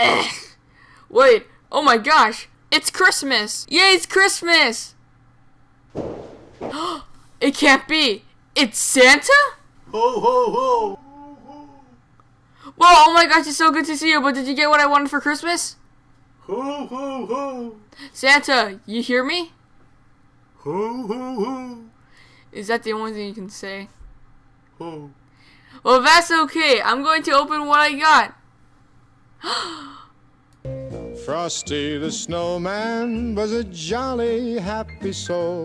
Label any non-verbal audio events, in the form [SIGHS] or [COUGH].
Ugh. [SIGHS] Wait, oh my gosh, it's Christmas! Yay, it's Christmas! [GASPS] it can't be! It's Santa? Ho ho ho! Well, oh my gosh, it's so good to see you, but did you get what I wanted for Christmas? Ho ho ho! Santa, you hear me? Ho ho ho! Is that the only thing you can say? Ho. Well, that's okay. I'm going to open what I got. [GASPS] Frosty the snowman was a jolly happy soul.